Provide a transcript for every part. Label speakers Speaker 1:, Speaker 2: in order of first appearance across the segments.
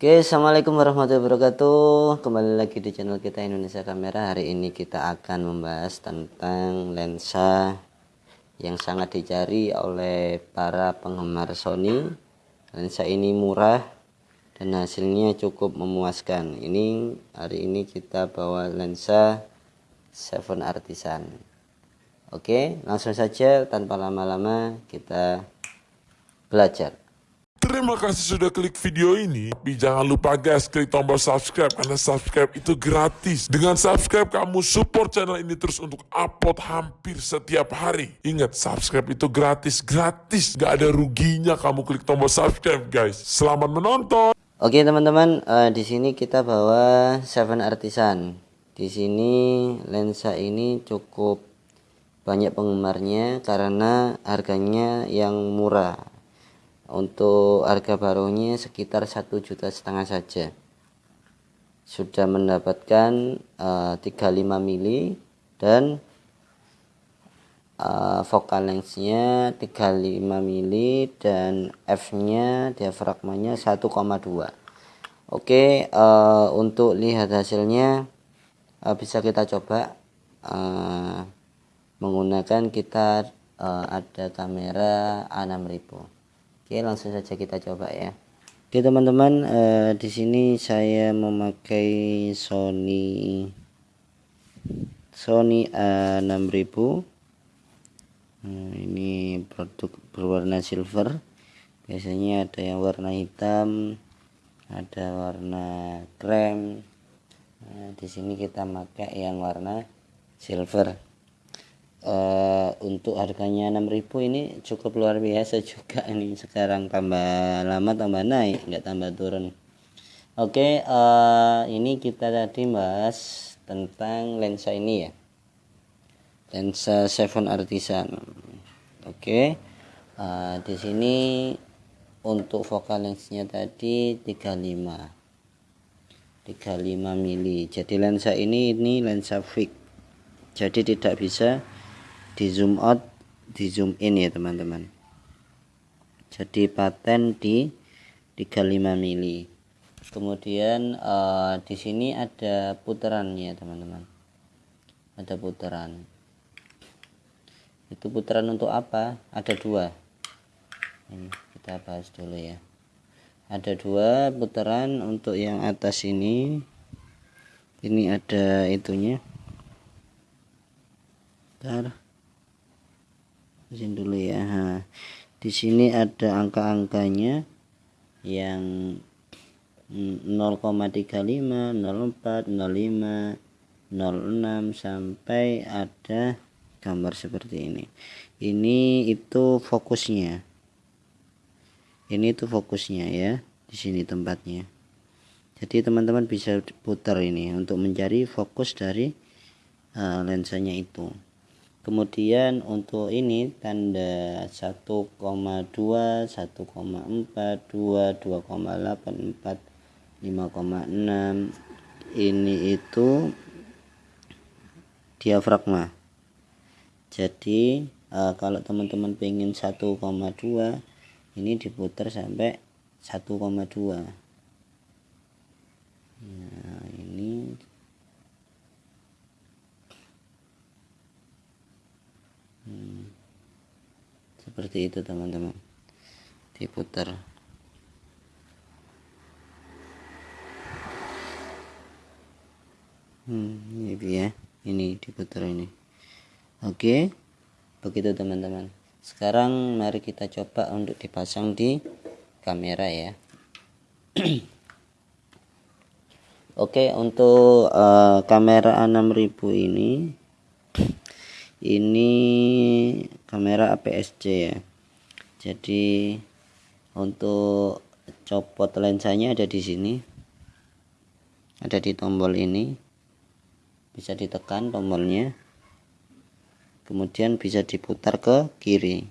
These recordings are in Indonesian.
Speaker 1: Oke, assalamualaikum warahmatullahi wabarakatuh. Kembali lagi di channel kita Indonesia Kamera. Hari ini kita akan membahas tentang lensa yang sangat dicari oleh para penggemar Sony. Lensa ini murah dan hasilnya cukup memuaskan. Ini hari ini kita bawa lensa Seven Artisan. Oke, langsung saja tanpa lama-lama kita belajar.
Speaker 2: Terima kasih sudah klik video ini. Tapi jangan lupa guys, klik tombol subscribe karena subscribe itu gratis. Dengan subscribe kamu support channel ini terus untuk upload hampir setiap hari. Ingat, subscribe itu gratis, gratis. Gak ada ruginya kamu klik tombol subscribe guys. Selamat menonton.
Speaker 1: Oke teman-teman, uh, di sini kita bawa Seven Artisan. Di sini lensa ini cukup banyak penggemarnya karena harganya yang murah untuk harga barunya sekitar satu juta setengah saja. Sudah mendapatkan uh, 35 mili dan uh, focal lensnya 35 mili dan f nya diafragmanya 1,2 oke uh, untuk lihat hasilnya uh, bisa kita coba uh, menggunakan kita uh, ada kamera A6000 Oke, langsung saja kita coba ya. Oke, teman-teman, eh, di sini saya memakai Sony Sony A6000. Nah, ini produk berwarna silver. Biasanya ada yang warna hitam, ada warna krem. Nah, di sini kita pakai yang warna silver uh, untuk harganya 6000 ini cukup luar biasa juga ini. Sekarang tambah lama tambah naik nggak tambah turun. Oke okay, uh, eh, ini kita tadi bahas tentang lensa ini ya. Lensa Seven Artisan. Oke okay. uh, eh, di sini untuk focal lensnya tadi 35 35 mili. Jadi lensa ini ini lensa fix. Jadi tidak bisa di zoom out di zoom in ya teman-teman. Jadi paten di 35 mili. Kemudian uh, di sini ada putarannya teman-teman. Ada putaran itu putaran untuk apa? Ada dua. Ini kita bahas dulu ya. Ada dua putaran untuk yang atas ini. Ini ada itunya. Bentar sini dulu ya. Di sini ada angka-angkanya yang 0,35 04 05 06 sampai ada gambar seperti ini. Ini itu fokusnya. Ini itu fokusnya ya di sini tempatnya. Jadi teman-teman bisa putar ini untuk mencari fokus dari uh, lensanya itu kemudian untuk ini tanda 1,2 1,4 2 2,8 4 5,6 ini itu diafragma. Jadi uh, kalau teman-teman pengen 1,2 ini diputar sampai 1,2 nah ini hmm. Seperti itu teman-teman. Diputar. Hmm, ini dia. Ini diputar ini. Oke. Begitu teman-teman. Sekarang mari kita coba untuk dipasang di kamera ya. Oke untuk uh, kamera A6000 ini ini kamera APS-C ya. Jadi untuk copot lensanya ada di sini. Ada di tombol ini. Bisa ditekan tombolnya. Kemudian bisa diputar ke kiri.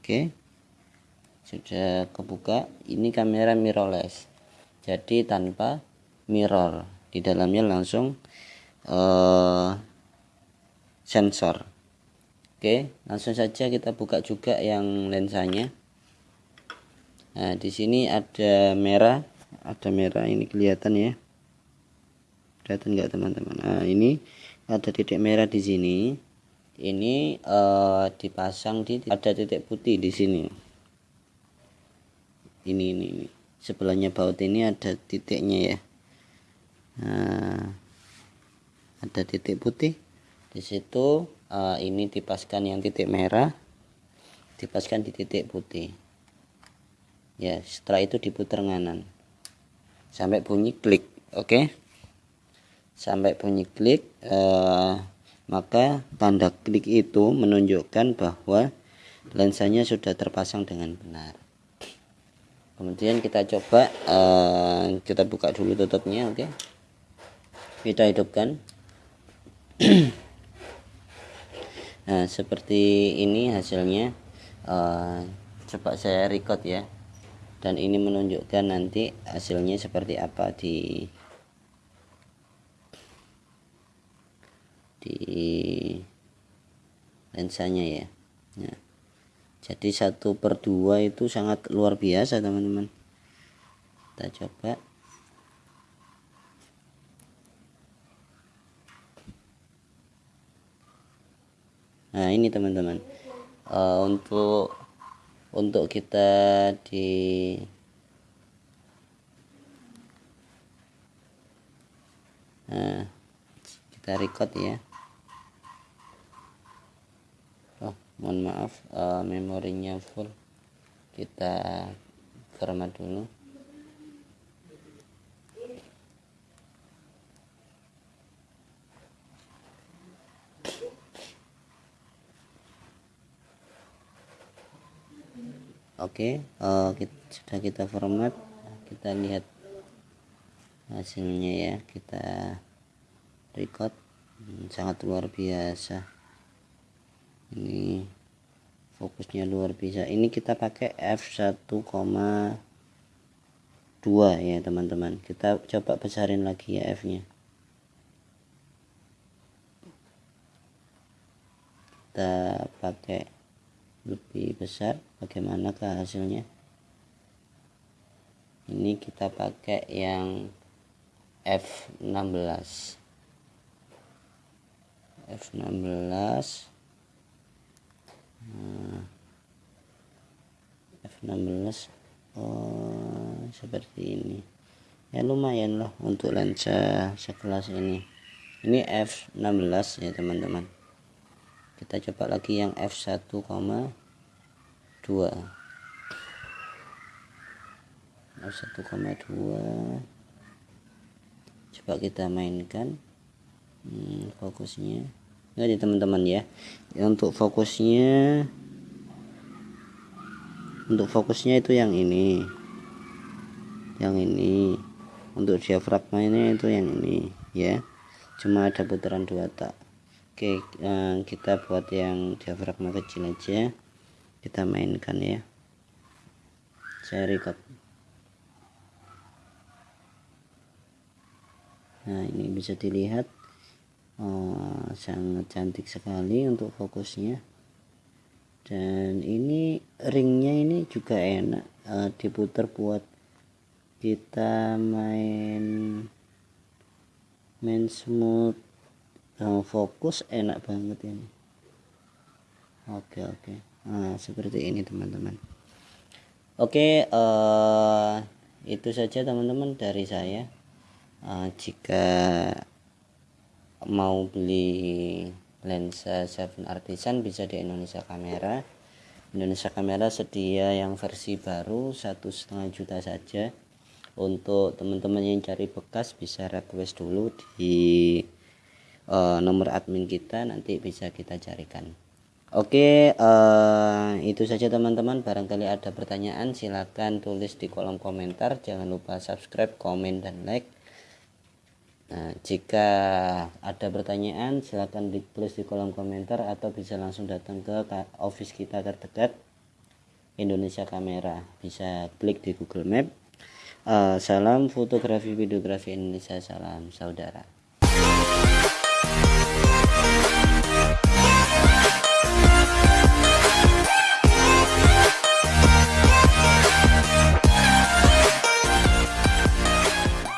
Speaker 1: Oke. Sudah kebuka. Ini kamera mirrorless. Jadi tanpa mirror. Di dalamnya langsung uh, sensor Oke langsung saja kita buka juga yang lensanya. Nah di sini ada merah. Ada merah ini kelihatan ya. Kelihatan nggak teman-teman? Nah ini ada titik merah di sini. Ini uh, dipasang di ada titik putih di sini. Ini ini, ini. sebelahnya baut ini ada titiknya ya. Nah, ada titik putih di situ uh, ini dipaskan yang titik merah dipaskan di titik putih ya setelah itu diputar nganan sampai bunyi klik oke okay? sampai bunyi klik uh, maka tanda klik itu menunjukkan bahwa lensanya sudah terpasang dengan benar kemudian kita coba uh, kita buka dulu tutupnya oke okay? kita hidupkan nah seperti ini hasilnya uh, coba saya record ya. Dan ini menunjukkan nanti hasilnya seperti apa di di lensanya ya. Nah, jadi satu per dua itu sangat luar biasa teman-teman. Kita coba nah ini teman-teman. Uh, untuk untuk kita di nah kita record ya. Oh mohon maaf uh, memorinya full. Kita format dulu oke uh, eh, kita, sudah kita format kita lihat hasilnya ya kita record. Hmm, sangat luar biasa. Ini fokusnya luar biasa. Ini kita pakai f1,2 ya teman-teman. Kita coba besarin lagi ya f nya kita pakai lebih besar bagaimanakah hasilnya? Ini kita pakai yang F16 F16 nah, F16 oh seperti ini. Ya lumayan lah untuk lensa sekelas ini. Ini F16 ya teman-teman kita coba lagi yang f1,2 f1,2 coba kita mainkan. Hmm, fokusnya. Ini teman-teman ya. Untuk fokusnya untuk fokusnya itu yang ini. Yang ini. Untuk diafragma ini itu yang ini ya. Cuma ada putaran dua tak Oke uh, kita buat yang diafragma kecil aja. Kita mainkan ya. Saya record. Nah ini bisa dilihat uh, sangat cantik sekali untuk fokusnya. Dan ini ringnya ini juga enak uh, diputar buat kita main main smooth yang fokus enak banget ini. Oke oke. Nah seperti ini teman-teman. Oke uh, itu saja teman-teman dari saya. Uh, jika mau beli lensa Seven Artisan bisa di Indonesia Kamera. Indonesia Kamera sedia yang versi baru satu setengah juta saja. Untuk teman-teman yang cari bekas bisa request dulu di uh, nomor admin kita nanti bisa kita carikan. Oke uh, itu saja teman-teman. Barangkali ada pertanyaan silahkan tulis di kolom komentar. Jangan lupa subscribe komen dan like. Nah, jika ada pertanyaan silahkan ditulis di kolom komentar atau bisa langsung datang ke office kita terdekat Indonesia Kamera. Bisa klik di Google Map. Uh, salam fotografi videografi Indonesia. Salam saudara